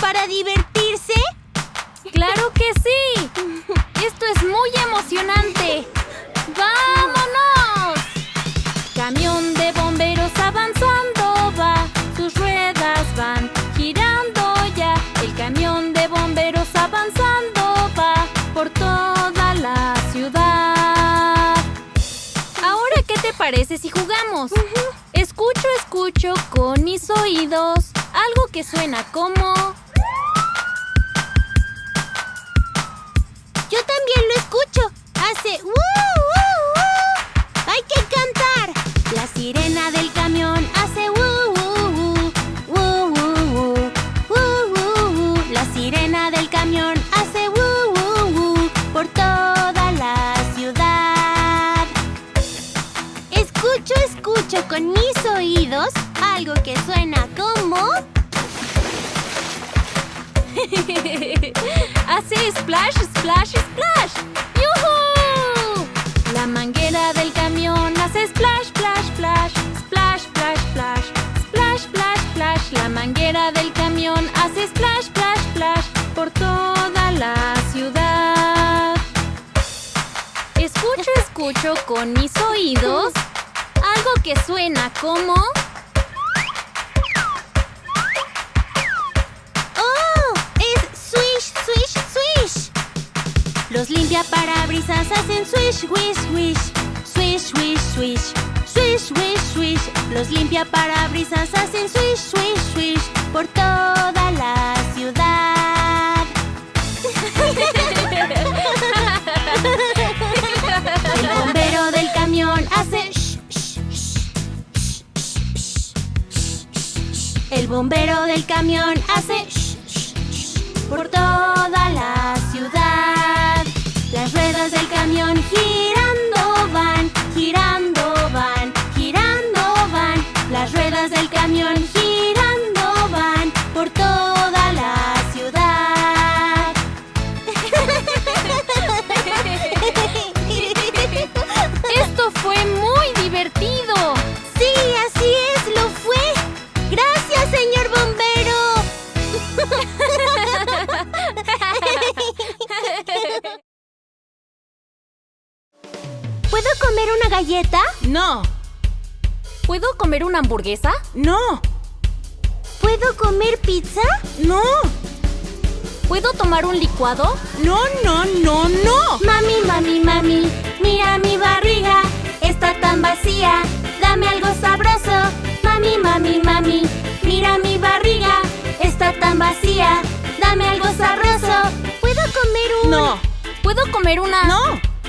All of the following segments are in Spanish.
para divertirse? ¡Claro que sí! ¡Esto es muy emocionante! ¡Vámonos! Camión de bomberos avanzando va, sus ruedas van girando ya. El camión de bomberos avanzando va por toda la ciudad. Ahora, ¿qué te parece si jugamos? Escucho, escucho con mis oídos algo que suena como... Yo también lo escucho. Hace... ¡Uh, uh, uh! ¡Hay que cantar! La sirena del camión Escucho, con mis oídos algo que suena como... Hace splash, splash, splash. ¡Yuhu! La manguera del camión hace splash, splash, splash. Splash, splash, splash. Splash, splash, splash. La manguera del camión hace splash, splash, splash. Por toda la ciudad. Escucho, escucho con mis oídos que suena como... ¡Oh! ¡Es swish, swish, swish! Los limpiaparabrisas hacen swish, wish, wish. Swish, wish, swish. Swish, wish, swish. Los limpiaparabrisas hacen swish, swish, swish. Por toda la ciudad. El bombero del camión hace shh, shh, shh, por toda la ciudad. Las ruedas del camión girando galleta? No, ¿Puedo comer una hamburguesa? no, ¿Puedo comer pizza? no, ¿Puedo tomar un licuado? no, no, no, no. Mami, mami, mami, mira mi barriga, está tan vacía, dame algo sabroso. Mami, mami, mami, mira mi barriga, está tan vacía, dame algo sabroso. ¿Puedo comer un...? No, ¿Puedo comer una? no,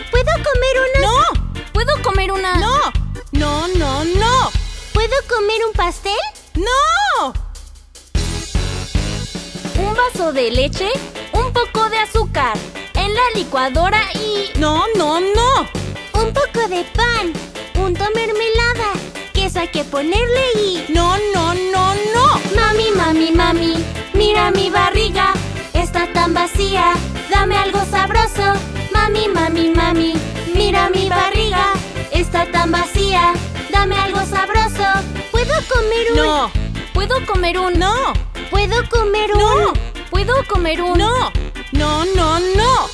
¿Puedo comer una...? no, ¿Puedo comer una? no, no, no, no, ¿Puedo comer un pastel? no. Un vaso de leche, un poco de azúcar, en la licuadora y... No, no, no. Un poco de pan, punto mermelada, queso hay que ponerle y... No, no, no, no. Mami, mami, mami, mira mi barriga, está tan vacía, dame algo sabroso. Mami, mami, mami, mira mi barriga, está tan vacía, dame algo sabroso. ¿Puedo comer un...? No, ¿Puedo comer un... no, ¿Puedo comer un...? no, ¿Puedo comer un... no, no, no, no.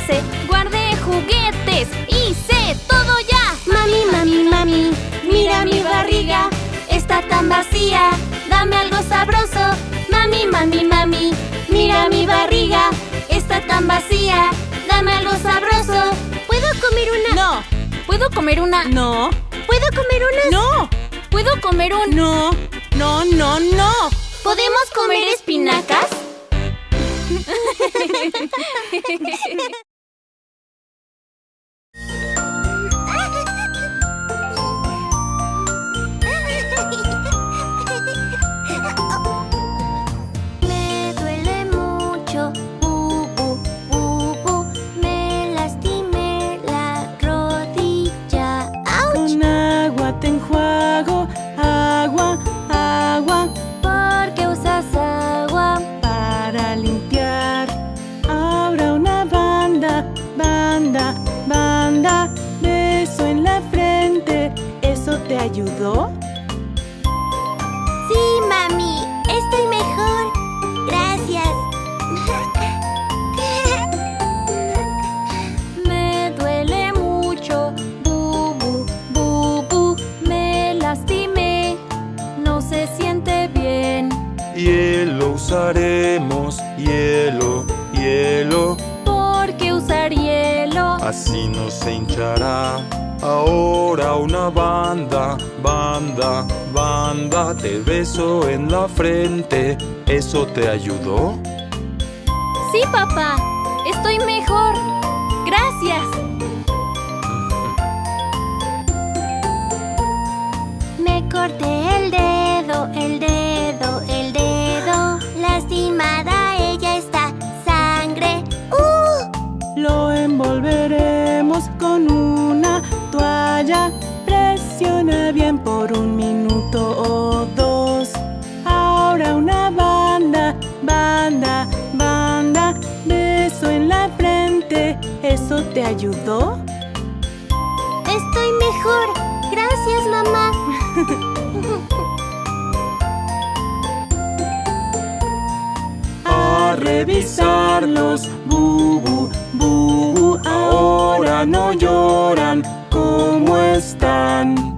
ABC, guardé juguetes, hice todo ya. Mami, mami, mami, mira mi barriga, está tan vacía, dame algo sabroso. Mami, mami, mami, mira mi barriga, está tan vacía, dame algo sabroso. ¿Puedo comer una? No, ¿Puedo comer una? no, ¿Puedo comer una? no, ¿Puedo comer un... no, no, no, no. ¿Podemos comer espinacas? hielo, hielo, ¿Por qué usar hielo? así no se hinchará. Ahora una banda, banda, banda, te beso en la frente. ¿Eso te ayudó? Sí, papá, estoy mejor. Presiona bien por un minuto o dos. Ahora una banda, banda, banda. Beso en la frente. ¿Eso te ayudó? Estoy mejor. Gracias, mamá. A revisarlos, bubu, bubu. Ahora no lloran. ¿Cómo están?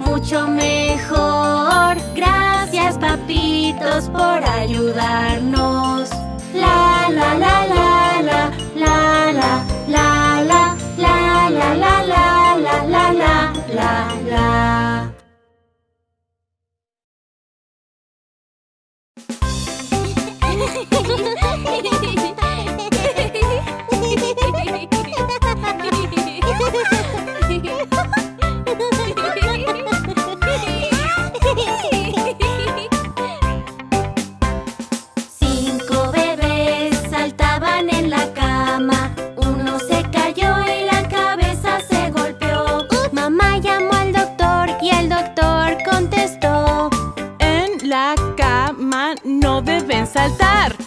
Mucho mejor. Gracias, papitos, por ayudarnos. La la la la la la la la la la la la la la la la la la. Saltar.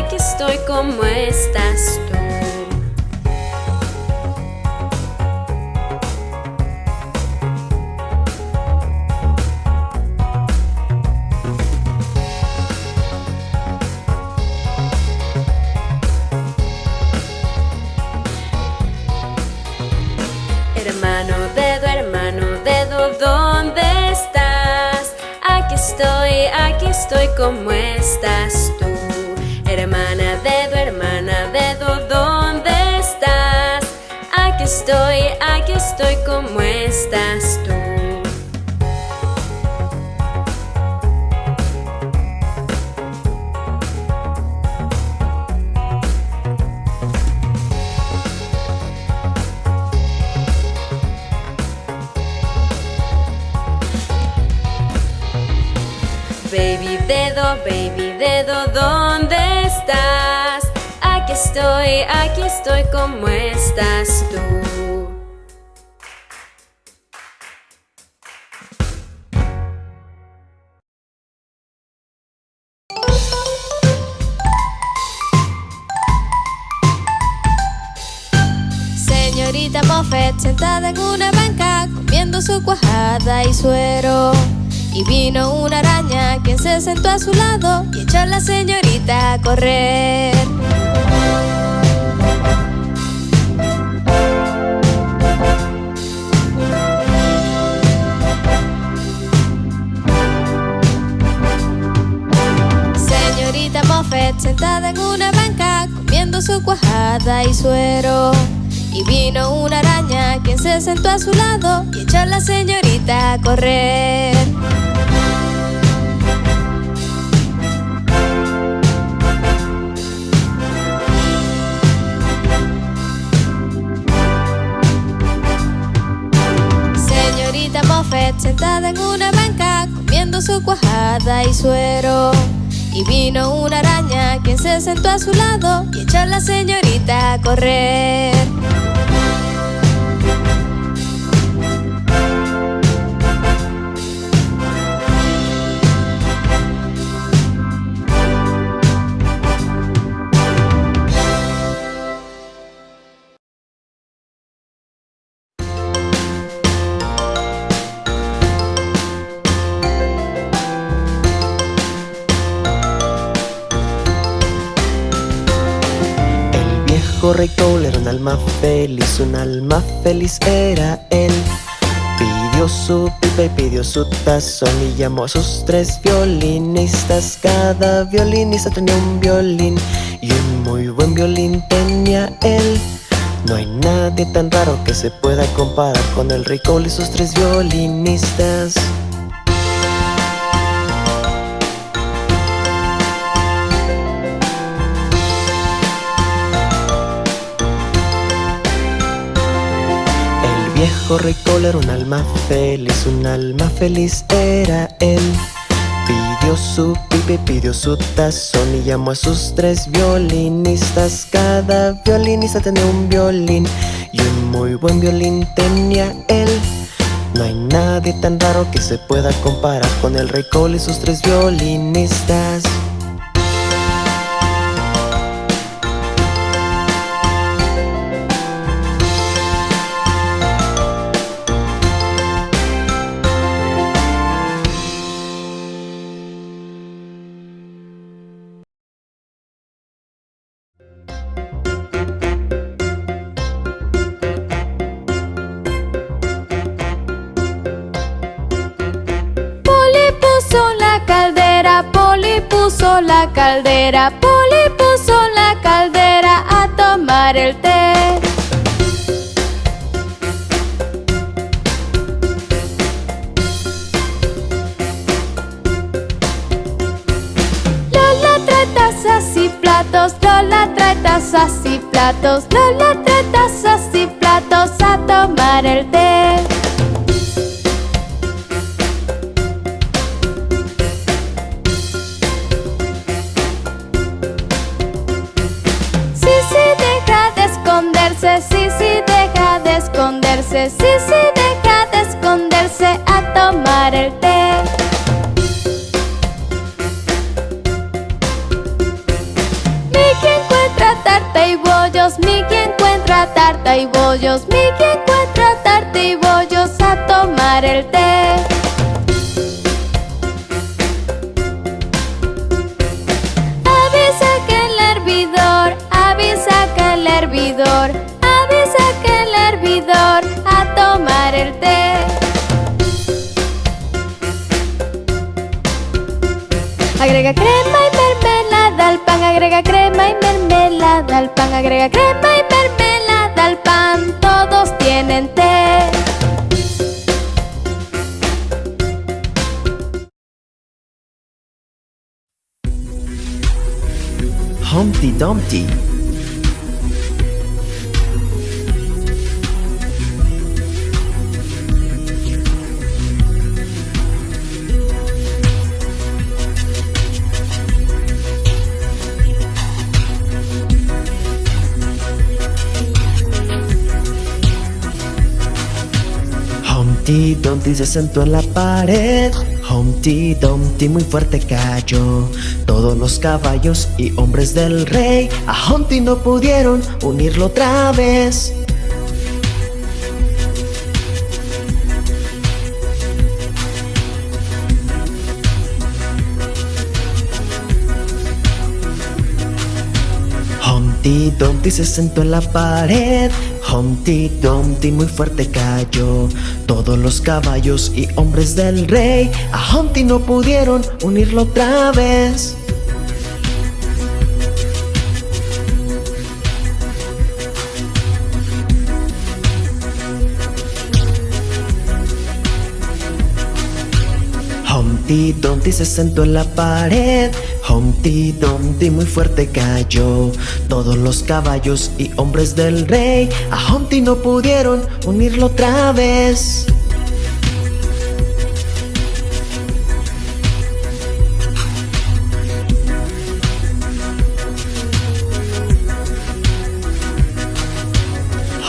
Aquí estoy, ¿cómo estás tú? Baby dedo, baby dedo, ¿dónde estás? Aquí estoy, aquí estoy, ¿cómo estás tú? Señorita Moffett sentada en una banca comiendo su cuajada y suero. Y vino una araña quien se sentó a su lado y echó a la señorita a correr. Señorita Moffett sentada en una banca comiendo su cuajada y suero. Y vino una araña quien se sentó a su lado y echó a la señorita a correr. Señorita Moffett sentada en una banca comiendo su cuajada y suero. Y vino una araña quien se sentó a su lado y echó a la señorita a correr. Rey Cole era un alma feliz, un alma feliz era él. Pidió Pidió su pipa y pidió su tazón y llamó a sus tres violinistas. Cada violinista tenía un violín y un muy buen violín tenía él. No hay nadie tan raro que se pueda comparar con el rey Cole y sus tres violinistas. Viejo rey Cole era un alma feliz, un alma feliz era él. Pidió su pipe, pidió su tazón y llamó a sus tres violinistas. Cada violinista tenía un violín y un muy buen violín tenía él. No hay nadie tan raro que se pueda comparar con el rey Cole y sus tres violinistas. Caldera, Poli puso la caldera a tomar el té. Lola trae tazas y platos, Lola trae tazas y platos, Lola trae tazas y platos a tomar el té. Sí, sí, deja de esconderse, sí, sí, deja de esconderse a tomar el té. Mickey encuentra tarta y bollos, Mickey encuentra tarta y bollos, Mickey encuentra tarta y bollos a tomar el té. Tomar el té. Agrega crema y mermelada al pan, agrega crema y mermelada al pan, agrega crema y mermelada al pan, todos tienen té. Humpty Dumpty Humpty Dumpty se sentó en la pared. Humpty Dumpty muy fuerte cayó. Todos los caballos y hombres del rey A Humpty no pudieron unirlo otra vez. Humpty Dumpty se sentó en la pared Humpty Dumpty muy fuerte cayó. Todos los caballos y hombres del rey A Humpty no pudieron unirlo otra vez. Humpty Dumpty se sentó en la pared Humpty Dumpty muy fuerte cayó. Todos los caballos y hombres del rey A Humpty no pudieron unirlo otra vez.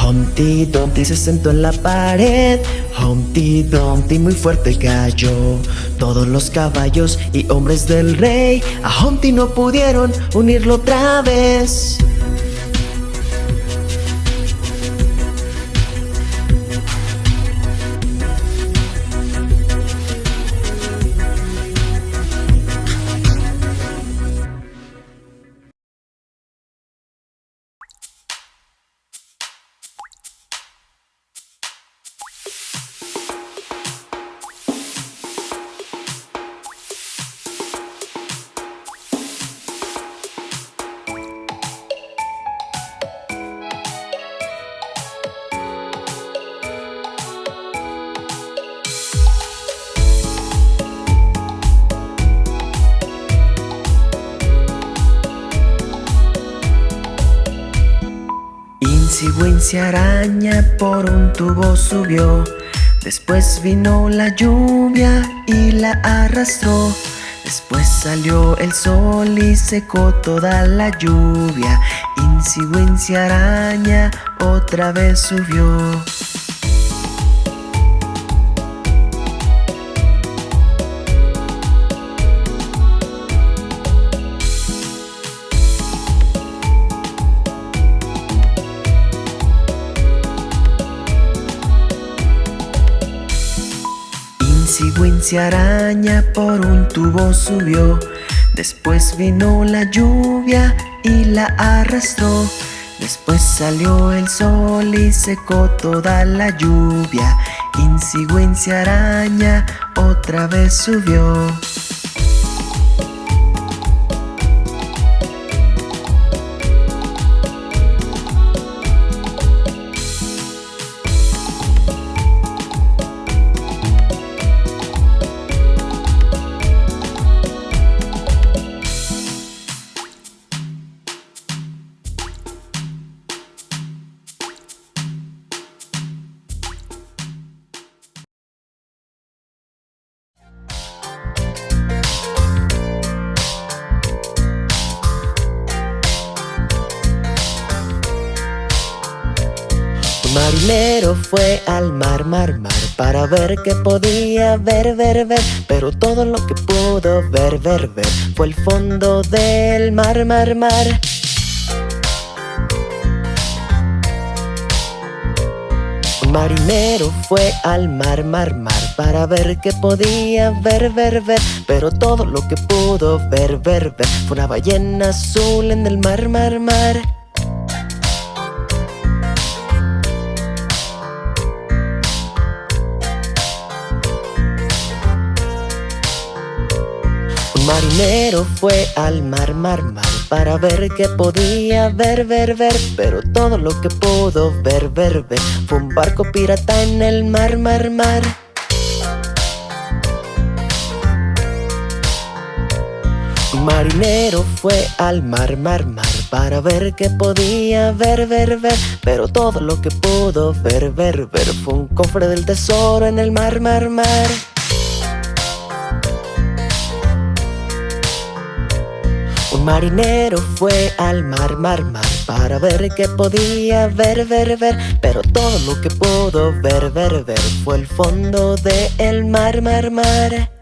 Humpty Dumpty se sentó en la pared Humpty Dumpty muy fuerte cayó. Todos los caballos y hombres del rey A Humpty no pudieron unirlo otra vez Araña por un tubo subió. Después vino la lluvia y la arrastró. Después salió el sol y secó toda la lluvia. Incy Wincy araña otra vez subió. Wincy araña por un tubo subió. Después vino la lluvia y la arrastró. Después salió el sol y secó toda la lluvia. Wincy araña otra vez subió. Fue al mar, mar, mar Para ver qué podía ver, ver, ver. Pero todo lo que pudo ver, ver, ver Fue el fondo del mar, mar, mar. Marinero fue al mar, mar, mar Para ver qué podía ver, ver, ver. Pero todo lo que pudo ver, ver, ver Fue una ballena azul en el mar, mar, mar marinero fue al mar, mar, mar Para ver qué podía ver, ver, ver Pero todo lo que pudo ver, ver, ver Fue un barco pirata en el mar, mar, mar. Marinero fue al mar, mar, mar Para ver qué podía ver, ver, ver Pero todo lo que pudo ver, ver, ver Fue un cofre del tesoro en el mar, mar, mar Marinero fue al mar, mar, mar Para ver qué podía ver, ver, ver. Pero todo lo que pudo ver, ver, ver Fue el fondo del mar, mar, mar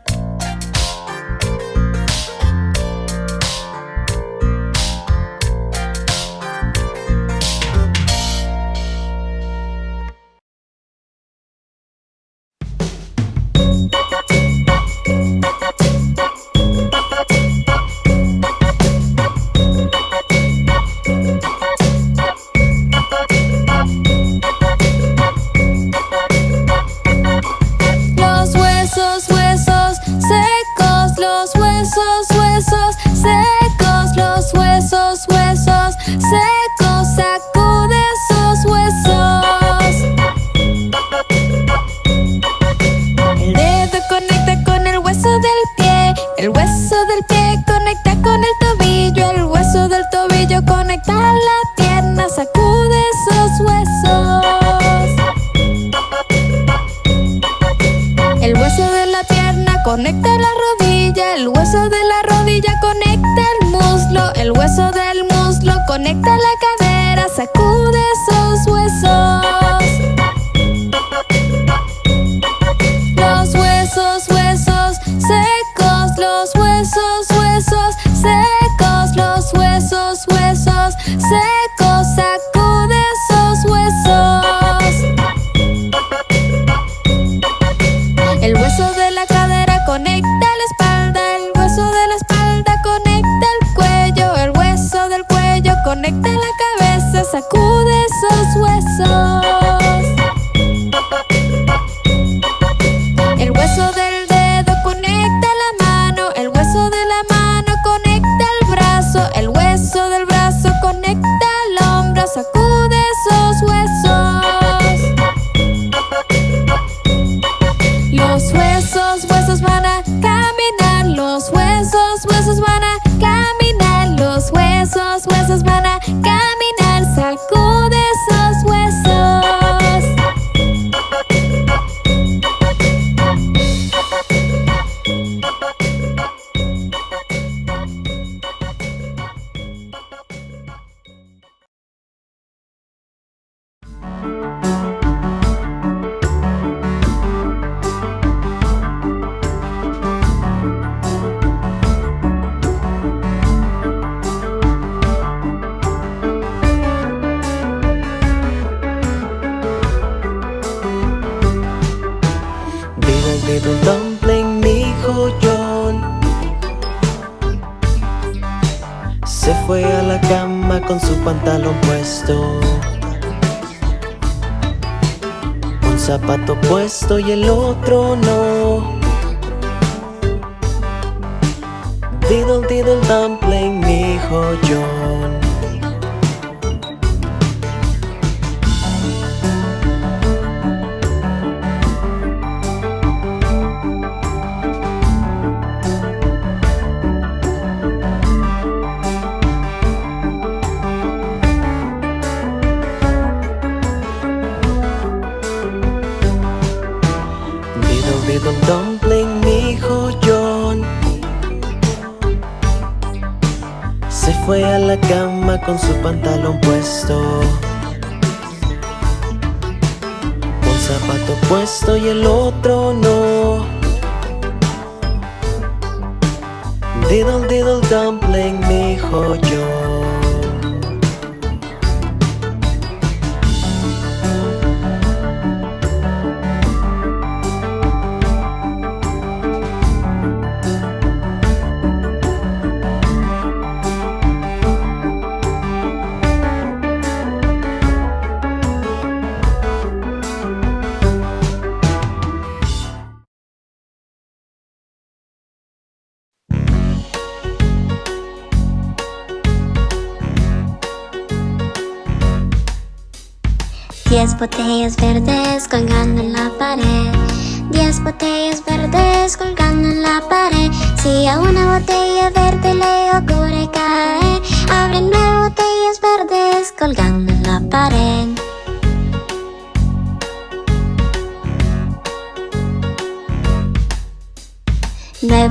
soy el otro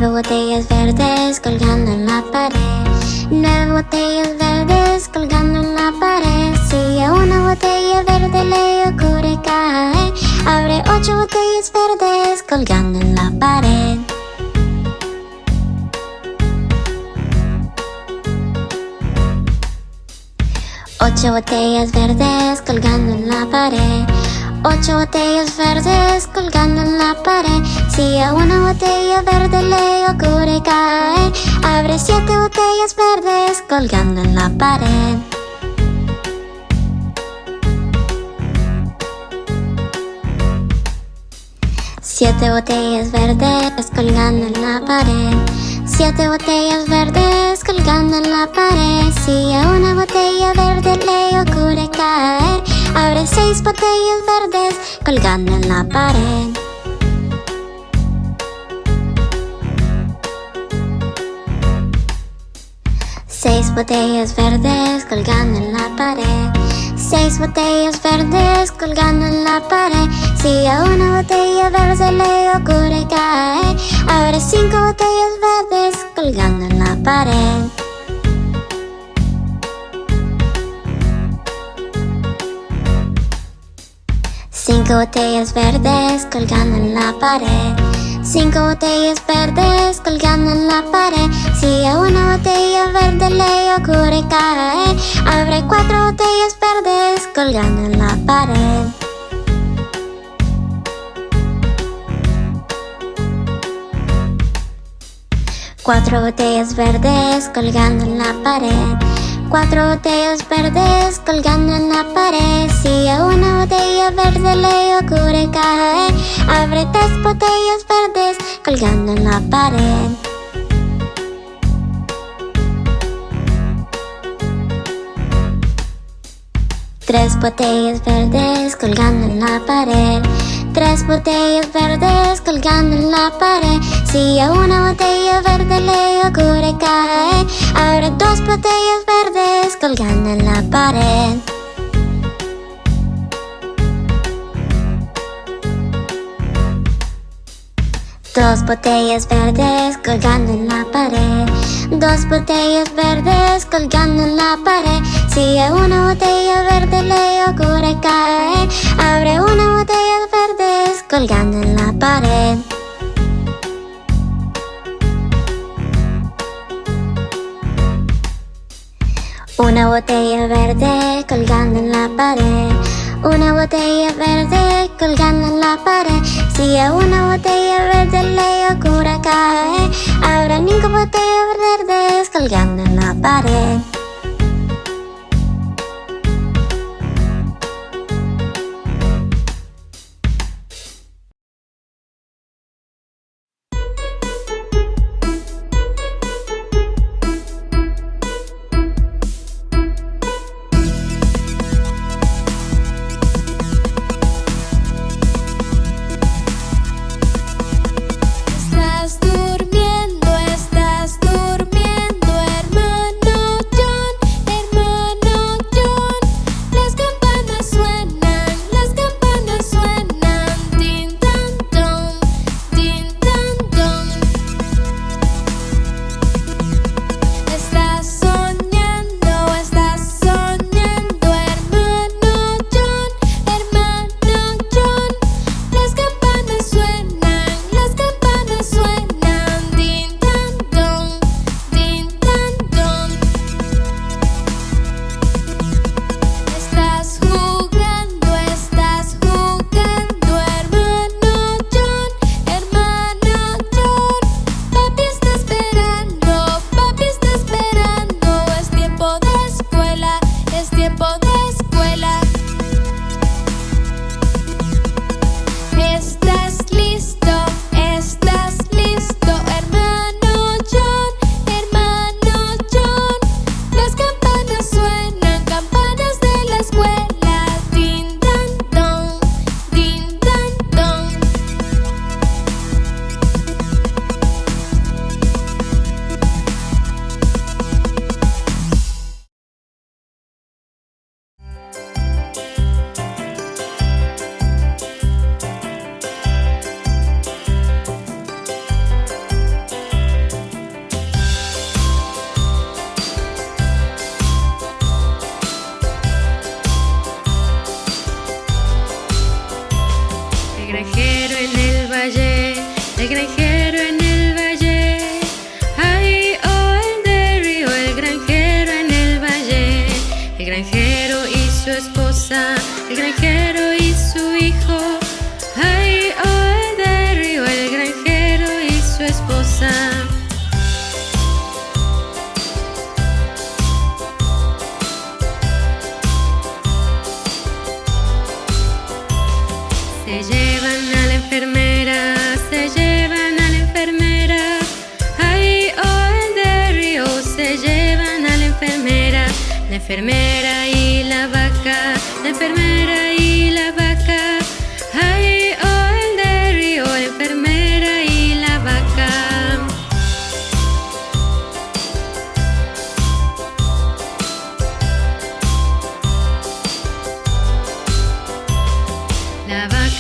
Nueve botellas verdes colgando en la pared. Nueve botellas verdes colgando en la pared. Si a una botella verde le ocurre caer Abre ocho botellas verdes colgando en la pared. Ocho botellas verdes colgando en la pared Ocho botellas verdes colgando en la pared. Si a una botella verde le ocurre caer Abre siete botellas verdes colgando en la pared. Siete botellas verdes colgando en la pared. Siete botellas verdes colgando en la pared. Si a una botella verde le ocurre caer Abre seis botellas verdes colgando en la pared. Seis botellas verdes colgando en la pared. Seis botellas verdes colgando en la pared. Si a una botella verde le ocurre caer Abre cinco botellas verdes colgando en la pared Cinco botellas verdes colgando en la pared. Cinco botellas verdes colgando en la pared. Si a una botella verde le ocurre caer Abre cuatro botellas verdes colgando en la pared. Cuatro botellas verdes colgando en la pared Cuatro botellas verdes colgando en la pared. Si a una botella verde le ocurre caer Abre tres botellas verdes colgando en la pared. Tres botellas verdes colgando en la pared. Tres botellas verdes colgando en la pared. Si a una botella verde le ocurre caer Abre dos botellas en la pared. Dos botellas verdes colgando en la pared. Dos botellas verdes colgando en la pared. Si a una botella verde le ocurre caer Abre una botella verdes colgando en la pared Una botella verde colgando en la pared. Una botella verde colgando en la pared. Si a una botella verde le ocurre caer Habrá ningún botella verde colgando en la pared.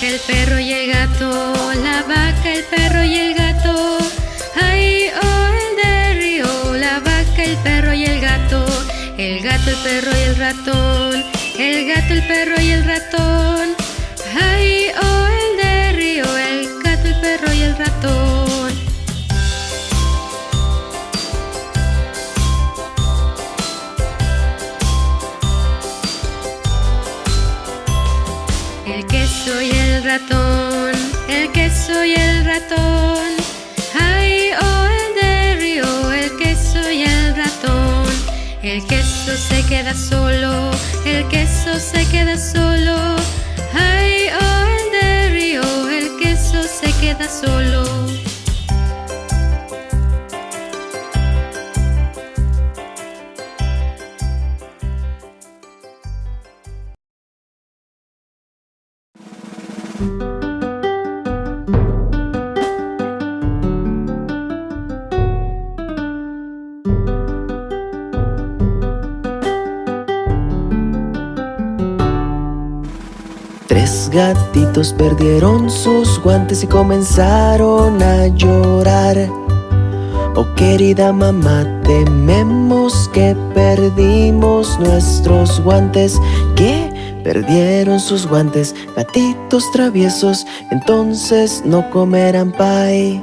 el perro y el gato, la vaca, el perro y el gato. Ay, oh, el de la vaca, el perro y el gato. El gato, el perro y el ratón. El gato, el perro y el ratón. ratón, el queso y el ratón. Ay, oh, el de río, el queso y el ratón. El queso se queda solo, el queso se queda solo. Ay, oh, el de río, el queso se queda solo. gatitos perdieron sus guantes y comenzaron a llorar. Oh querida mamá, tememos que perdimos nuestros guantes. ¿Qué? Perdieron sus guantes, gatitos traviesos, entonces no comerán pay.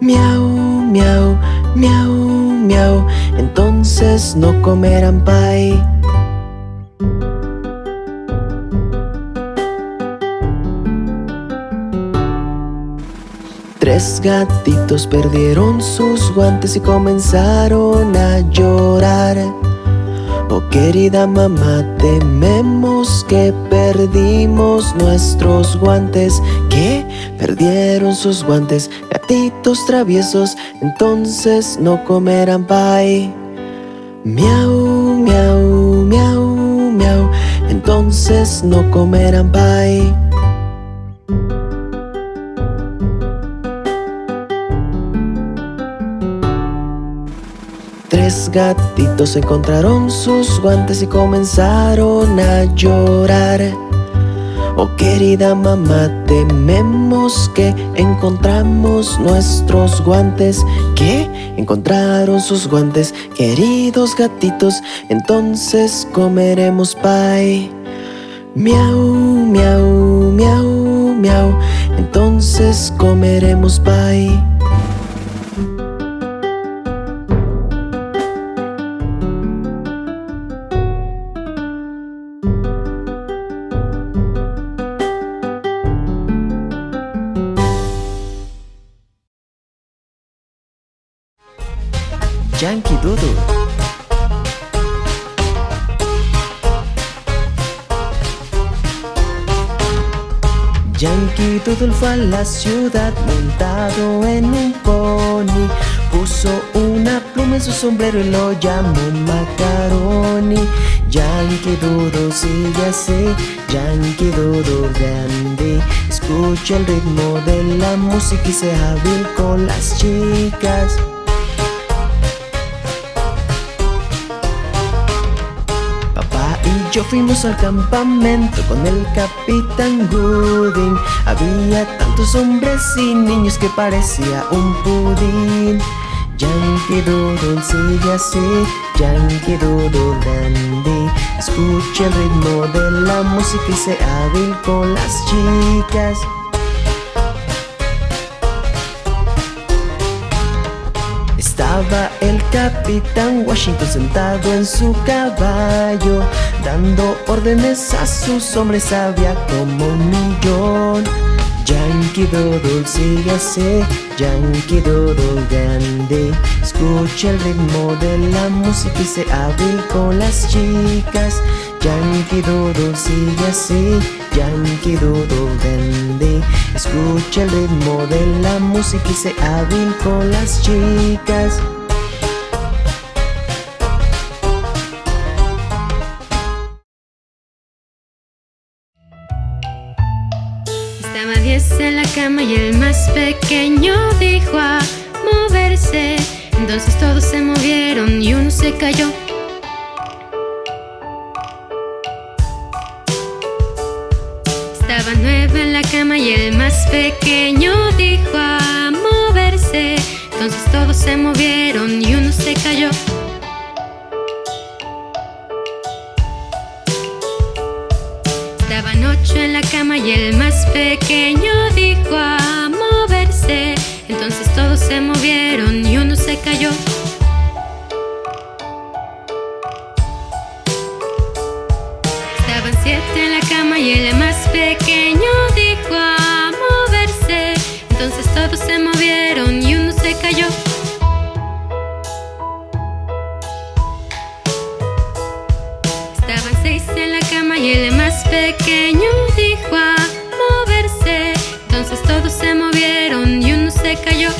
Miau, miau, miau, miau, entonces no comerán pay. Tres gatitos perdieron sus guantes y comenzaron a llorar. Oh querida mamá, tememos que perdimos nuestros guantes, que perdieron sus guantes, gatitos traviesos, entonces no comerán pie. Miau, miau, miau, miau, entonces no comerán pie. Gatitos encontraron sus guantes y comenzaron a llorar. Oh querida mamá, tememos que encontramos nuestros guantes. Que encontraron sus guantes, queridos gatitos, entonces comeremos pie. Miau, miau, miau, miau, entonces comeremos pie. Fue a la ciudad montado en un pony. Puso una pluma en su sombrero y lo llamó Macaroni. Yankee Doodle sigue así, Yankee Doodle grande. Escucha el ritmo de la música y sea hábil con las chicas. Y yo fuimos al campamento con el capitán Gooding. Había tantos hombres y niños que parecía un pudín. Yankee Doodle sigue así, Yankee Doodle dandy. Escucha el ritmo de la música y sea hábil con las chicas. Estaba el capitán Washington sentado en su caballo, dando órdenes a sus hombres, había como un millón. Yankee Doodle sigue así, Yankee Doodle grande. Escucha el ritmo de la música y se hábil con las chicas. Yankee Doodle sigue así, Yankee Doodle grande. Escucha el ritmo de la música y se hábil con las chicas. Cama y el más pequeño dijo a moverse. Entonces todos se movieron y uno se cayó. Estaba nueve en la cama y el más pequeño dijo a moverse. Entonces todos se movieron y uno se cayó. Ocho en la cama y el más pequeño dijo a moverse. Entonces todos se movieron y uno se cayó. Estaban siete en la cama y el más pequeño dijo a moverse. Entonces todos se movieron y uno se cayó. Estaban seis en la cama y el más pequeño dijo a moverse. Entonces todos se movieron y uno se cayó.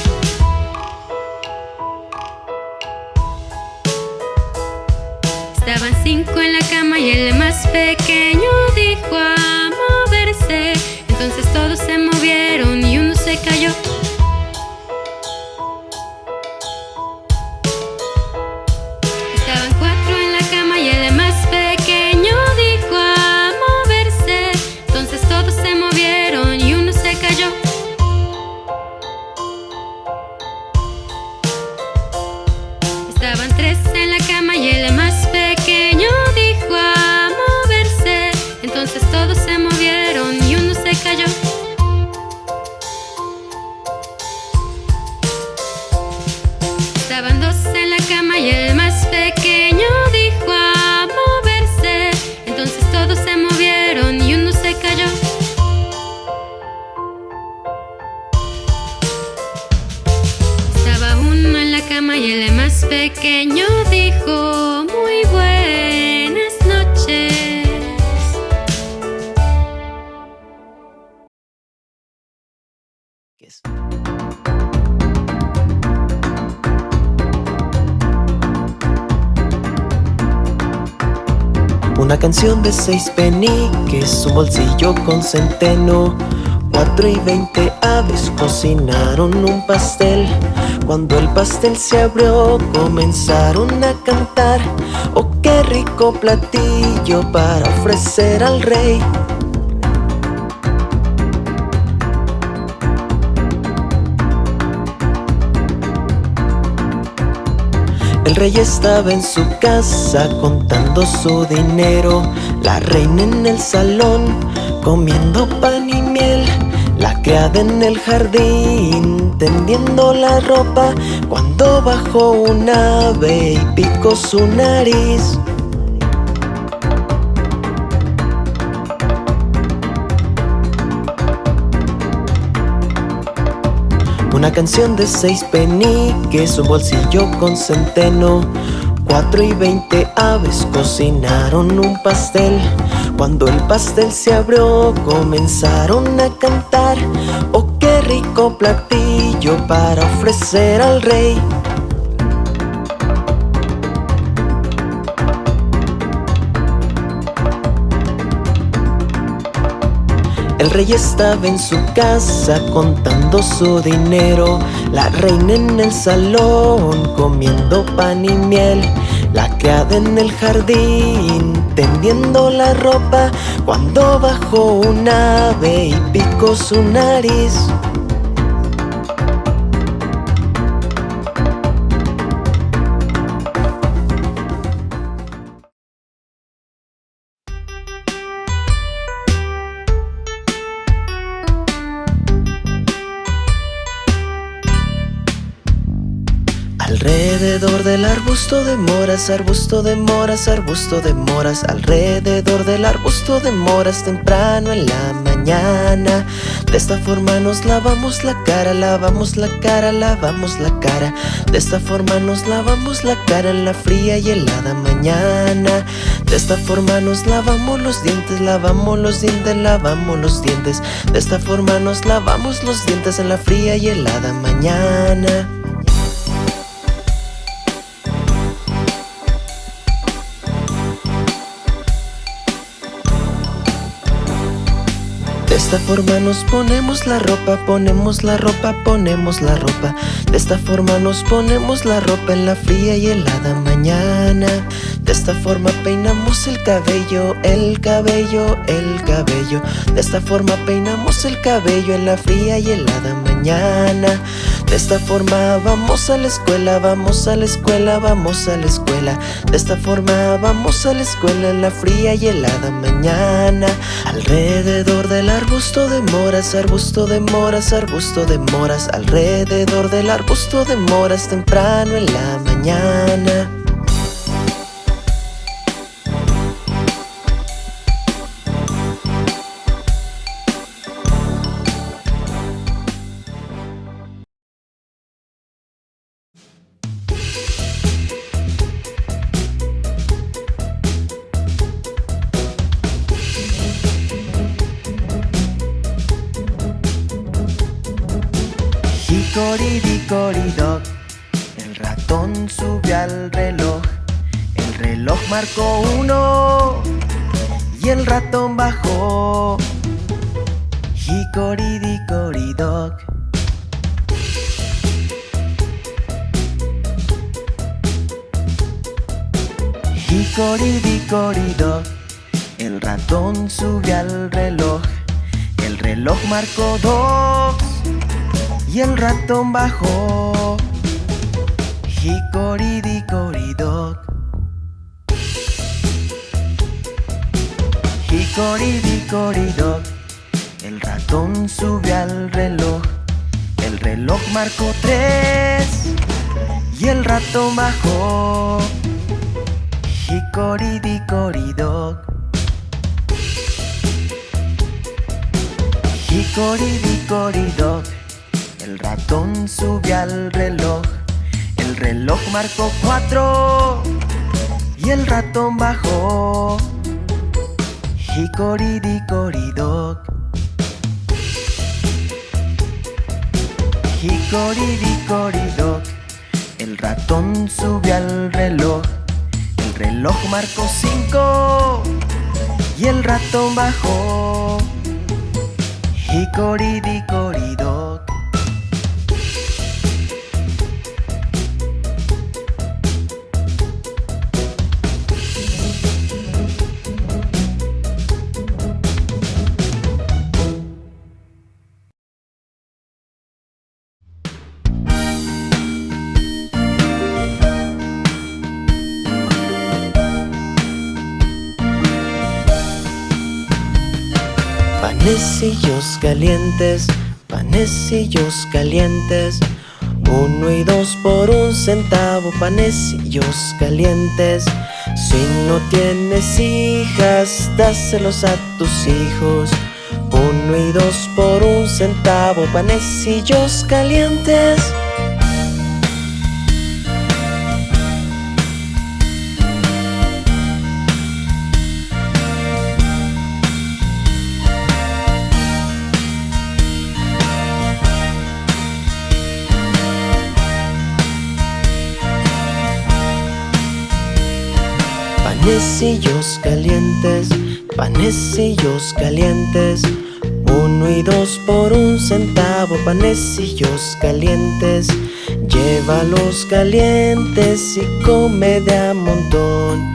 Estaban cinco en la cama y el más pequeño dijo a moverse. Entonces todos se movieron y uno se cayó. Pequeño dijo, muy buenas noches. Una canción de seis peniques, un bolsillo con centeno. Cuatro y veinte aves cocinaron un pastel. Cuando el pastel se abrió, comenzaron a cantar. Oh, qué rico platillo para ofrecer al rey. El rey estaba en su casa contando su dinero, la reina en el salón comiendo pan la criada en el jardín tendiendo la ropa cuando bajó un ave y picó su nariz. Una canción de seis peniques, un bolsillo con centeno. Cuatro y veinte aves cocinaron un pastel. Cuando el pastel se abrió, comenzaron a cantar. Oh, qué rico platillo para ofrecer al rey. El rey estaba en su casa contando su dinero, la reina en el salón comiendo pan y miel, la criada en el jardín tendiendo la ropa cuando bajó un ave y picó su nariz. Arbusto de moras, arbusto de moras, arbusto de moras Alrededor del arbusto de moras temprano en la mañana. De esta forma nos lavamos la cara, lavamos la cara, lavamos la cara. De esta forma nos lavamos la cara en la fría y helada mañana. De esta forma nos lavamos los dientes, lavamos los dientes, lavamos los dientes. De esta forma nos lavamos los dientes en la fría y helada mañana esta forma nos ponemos la ropa, ponemos la ropa, ponemos la ropa. De esta forma nos ponemos la ropa en la fría y helada mañana. De esta forma peinamos el cabello, el cabello, el cabello. De esta forma peinamos el cabello en la fría y helada mañana. De esta forma vamos a la escuela, vamos a la escuela, vamos a la escuela. De esta forma vamos a la escuela en la fría y helada mañana. Alrededor del arbusto de moras, arbusto de moras, arbusto de moras. Alrededor del arbusto de moras temprano en la mañana. Marcó uno y el ratón bajó. Hicoridicoridoc. Hicoridicoridoc, el ratón subió al reloj. El reloj marcó dos y el ratón bajó. Hicoridicoridoc. Hicoridicoridoc. El ratón subió al reloj. El reloj marcó tres y el ratón bajó. Hicoridicoridoc. Hicoridicoridoc. El ratón subió al reloj, el El reloj marcó cuatro y el ratón bajó. Hickory-dickory-dock. Hickory-dickory-dock. El ratón subió al reloj. El reloj marcó cinco y el ratón bajó. Hickory-dickory-dock. Panecillos calientes, panecillos calientes. Uno y dos por un centavo, panecillos calientes. Si no tienes hijas, dáselos a tus hijos. Uno y dos por un centavo, panecillos calientes. Panecillos calientes, panecillos calientes. Uno y dos por un centavo, panecillos calientes. Llévalos calientes y come de a montón.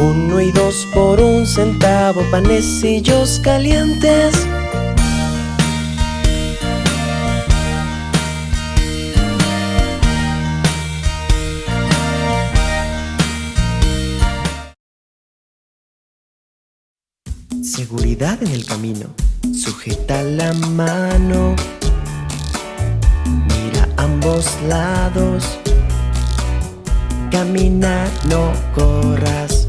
Uno y dos por un centavo, panecillos calientes. Seguridad en el camino. Sujeta la mano. Mira ambos lados. Camina, no corras.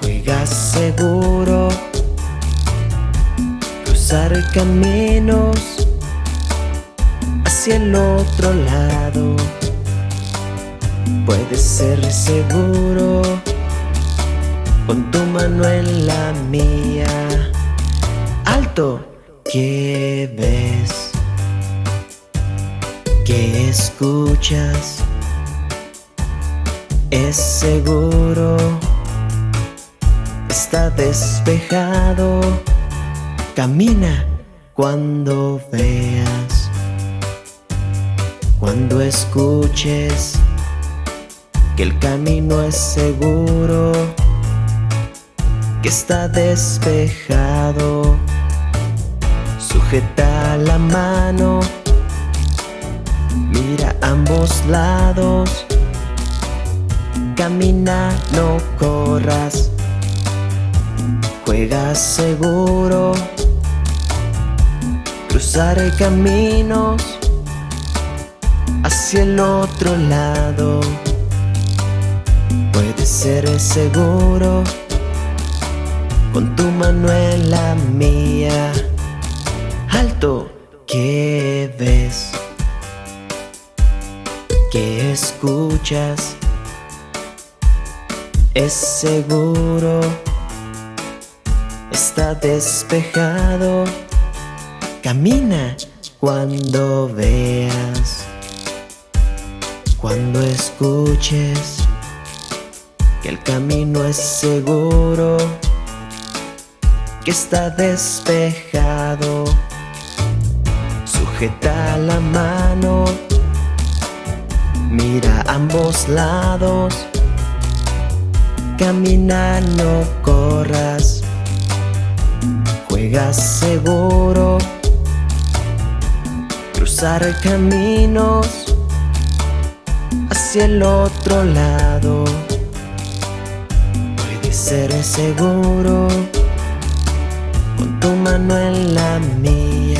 Juega seguro. Cruzar caminos hacia el otro lado. Puedes ser seguro. Pon tu mano en la mía. Alto, ¿qué ves? ¿Qué escuchas? Es seguro. Está despejado. Camina cuando veas. Cuando escuches que el camino es seguro que está despejado. Sujeta la mano, mira ambos lados. Camina, no corras. Juega seguro. Cruzar caminos hacia el otro lado. Puede ser seguro con tu mano en la mía. Alto, ¿qué ves? ¿Qué escuchas? Es seguro, está despejado. Camina cuando veas, cuando escuches que el camino es seguro está despejado. Sujeta la mano, mira ambos lados. Camina, no corras. Juega seguro. Cruzar caminos hacia el otro lado. Puede ser seguro con tu mano en la mía.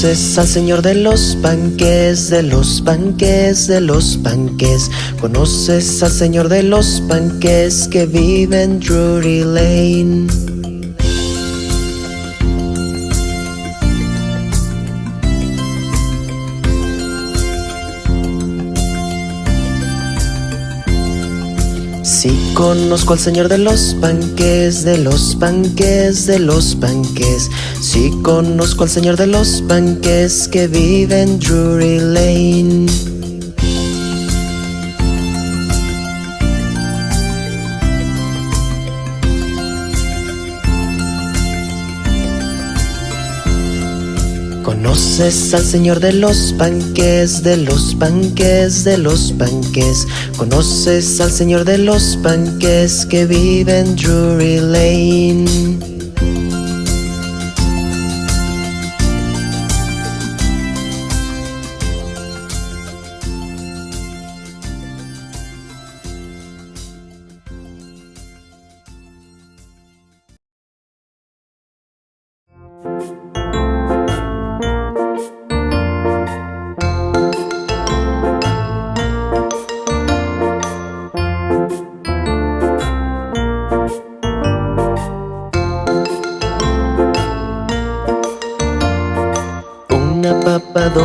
Conoces al señor de los panques, de los panques, de los panques. Conoces al señor de los panques que vive en Drury Lane. Conozco al señor de los panques, de los panques, de los panques. Sí conozco al señor de los panques que vive en Drury Lane. Conoces al señor de los panques, de los panques, de los panques. Conoces al señor de los panques que vive en Drury Lane.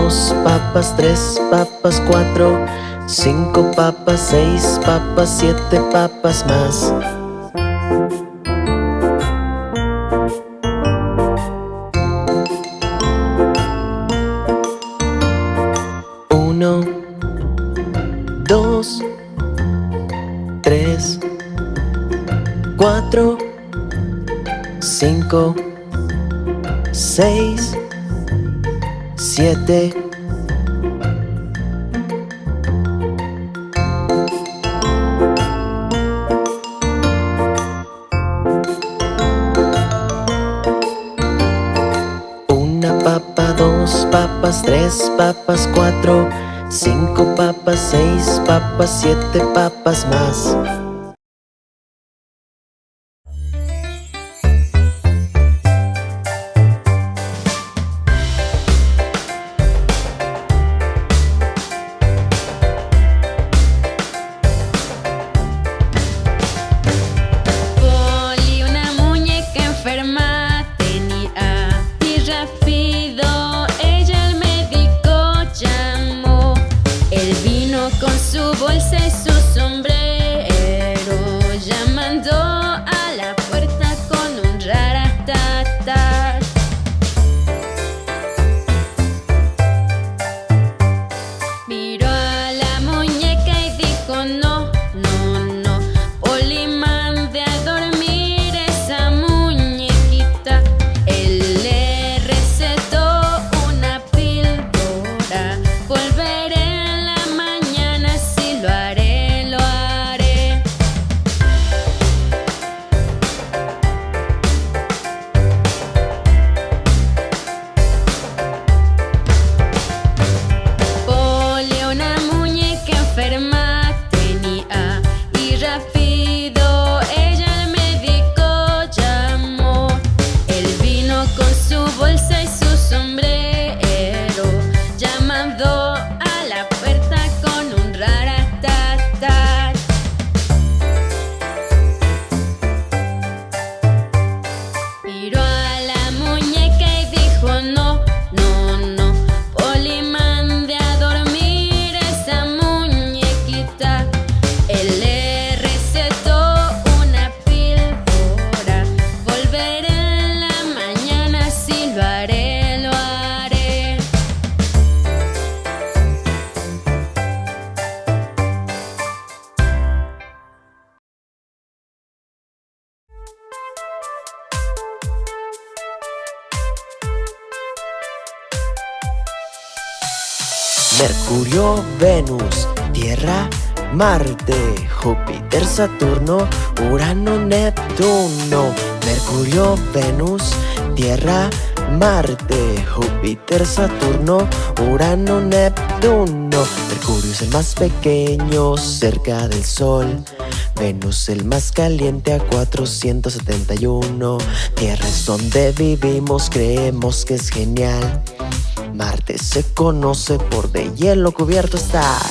Dos papas, tres papas, cuatro, cinco papas, seis papas, siete papas más. Uno, dos, tres, cuatro, cinco, seis, Una papa, dos papas, tres papas, cuatro, cinco papas, seis papas, siete papas más. Marte, Júpiter, Saturno, Urano, Neptuno. Mercurio, Venus, Tierra, Marte, Júpiter, Saturno, Urano, Neptuno. Mercurio es el más pequeño cerca del Sol. Venus el más caliente a 471. Tierra es donde vivimos, creemos que es genial. Marte se conoce por de hielo cubierto estar.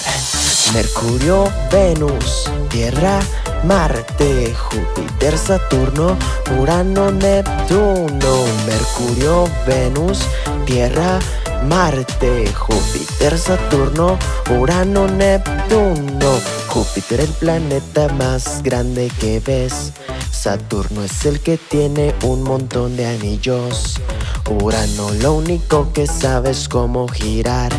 Mercurio, Venus, Tierra, Marte, Júpiter, Saturno, Urano, Neptuno. Mercurio, Venus, Tierra, Marte, Júpiter, Saturno, Urano, Neptuno. Júpiter el planeta más grande que ves. Saturno es el que tiene un montón de anillos. Urano lo único que sabe es cómo girar.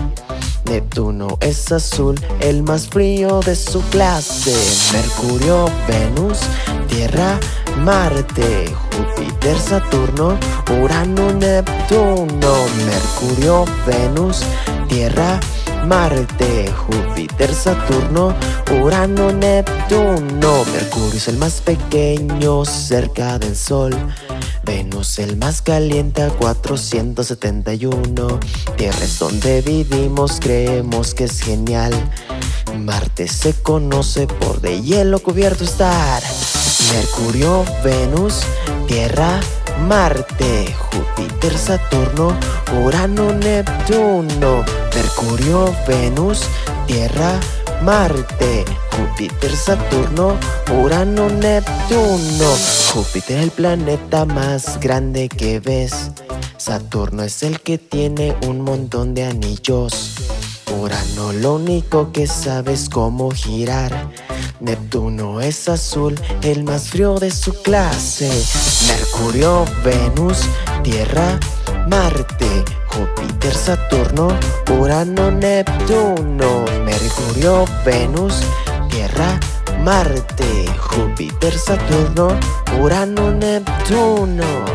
Neptuno es azul, el más frío de su clase. Mercurio, Venus, Tierra, Marte, Júpiter, Saturno, Urano, Neptuno. Mercurio, Venus, Tierra, Marte, Júpiter, Saturno, Urano, Neptuno. Mercurio es el más pequeño cerca del Sol. Venus el más caliente a 471. Tierra es donde vivimos, creemos que es genial. Marte se conoce por de hielo cubierto estar. Mercurio, Venus, Tierra, Marte, Júpiter, Saturno, Urano, Neptuno. Mercurio, Venus, Tierra, Marte, Júpiter, Saturno, Urano, Neptuno. Júpiter el planeta más grande que ves. Saturno es el que tiene un montón de anillos. Urano lo único que sabe es cómo girar. Neptuno es azul, el más frío de su clase. Mercurio, Venus, Tierra, Marte, Júpiter, Saturno, Urano, Neptuno. Mercurio, Venus, Tierra, Marte, Júpiter, Saturno, Urano, Neptuno.